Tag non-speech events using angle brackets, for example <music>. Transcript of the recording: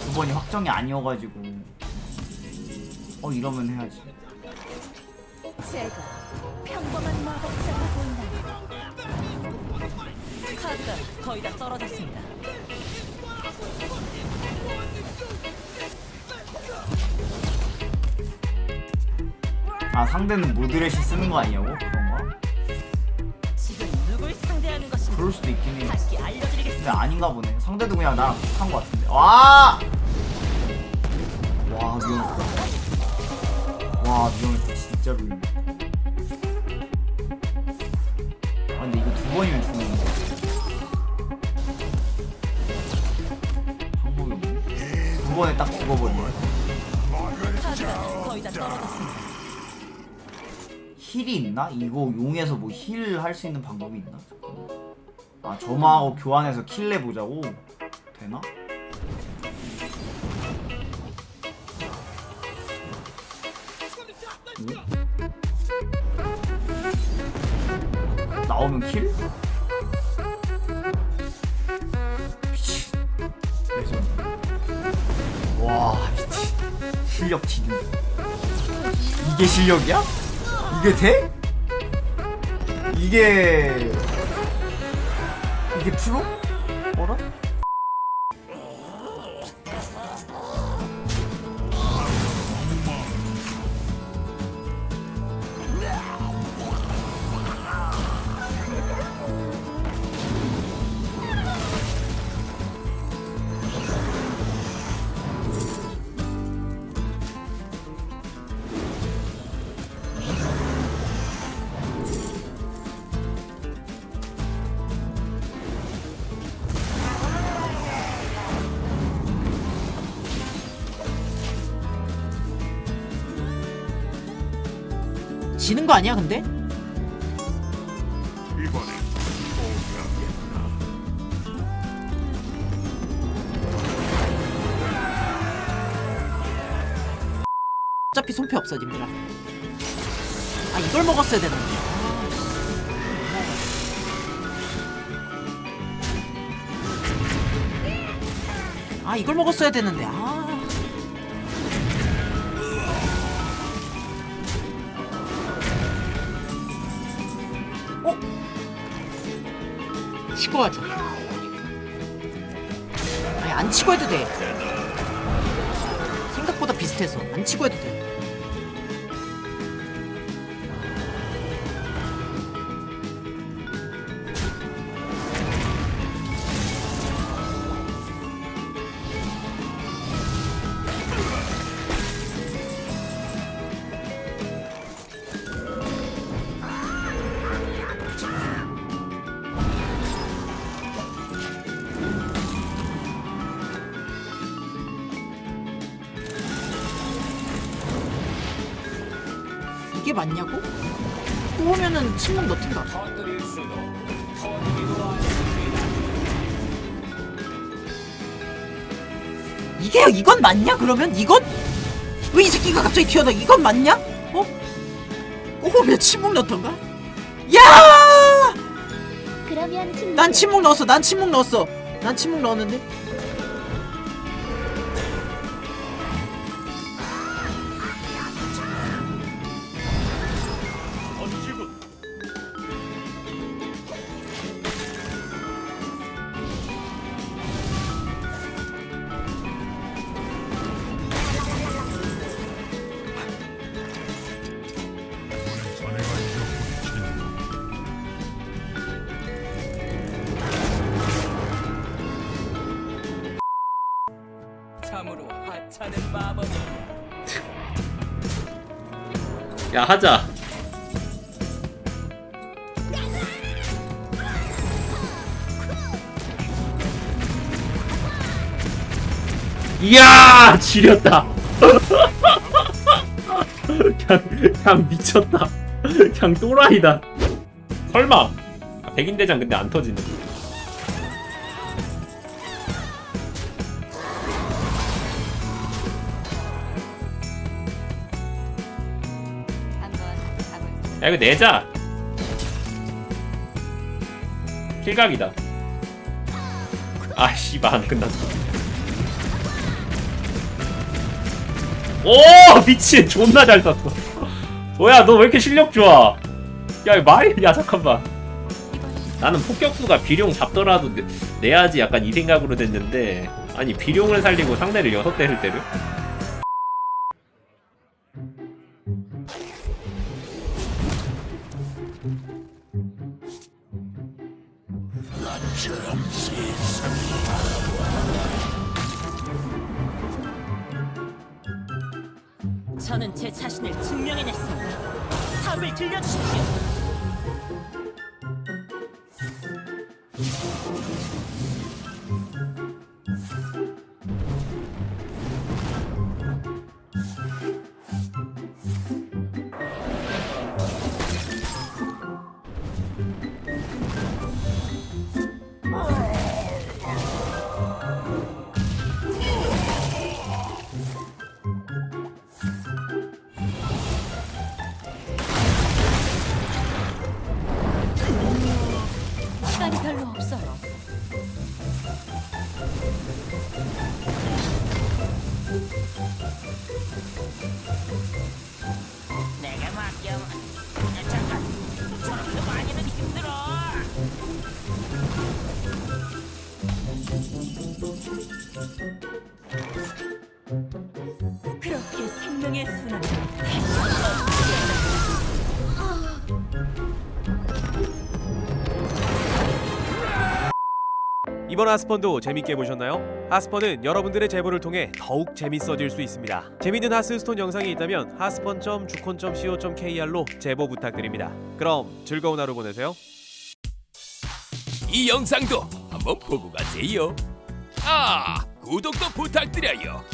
두 번이 확정이 아니어가지고 어 이러면 해야지 제가 평범한 마법사가 보이나요? 카드가 거의 다 떨어졌습니다. 아 상대는 모드레시 쓰는 거 아니냐고? 그런가? 그럴 수도 있긴 해 근데. 아닌가 보네 상대도 그냥 나랑 비슷한 거 같은데 와! 와 위험했다 와 위험했다 진짜로 위험했다 아 근데 이거 두 번이면 죽는 거 방법이 없네 두 번에 딱 죽어버리네. heal이 있나? 이거 용에서 뭐 heal 할 수 있는 방법이 있나? 아 점화하고 교환해서 kill 내 보자고? 되나? 오? 나오면 kill? 미친 와 미친 실력 지능 이게 실력이야? 이게 돼? 이게 이게 프로? 어라? 지는 거 아니야 근데? 어차피 손패 없어 님들아. 아 이걸 먹었어야 되는데. 아 이걸 먹었어야 되는데. 아 치고 하자. 아니 안 치고 해도 돼. 생각보다 비슷해서. 안 치고 해도 돼 이게 맞냐고? 뽑으면은 침묵 넣든가 이게 이건 맞냐 그러면 이건? 왜 이 새끼가 갑자기 튀어나와 이건 맞냐? 어? 뽑으면 침묵 넣던가? 야! 난 침묵 넣었어 난 침묵 넣었어 난 침묵 넣었는데 야 하자. 이야 지렸다. <laughs> 그냥, 그냥 미쳤다. 그냥 또라이다. 설마. 아, 백인대장 근데 안 터지네 야 이거 내자. 킬각이다. 아 씨발 안 끝났어. 오 미친. 존나 잘 쐈어. 뭐야 너 왜 이렇게 실력 좋아? 야 말이 야 잠깐만. 나는 폭격수가 비룡 잡더라도 내, 내야지 약간 이 생각으로 됐는데. 아니 비룡을 살리고 상대를 여섯 대를 때려? 저는 제 자신을 증명해냈습니다. 답을 들려주십시오. 이번 하스펀도 재밌게 보셨나요? 하스펀은 여러분들의 제보를 통해 더욱 재밌어질 수 있습니다. 재밌는 하스스톤 영상이 있다면 하스펀.주콘.co.kr로 제보 부탁드립니다. 그럼 즐거운 하루 보내세요. 이 영상도 한번 보고 가세요. 아, 구독도 부탁드려요.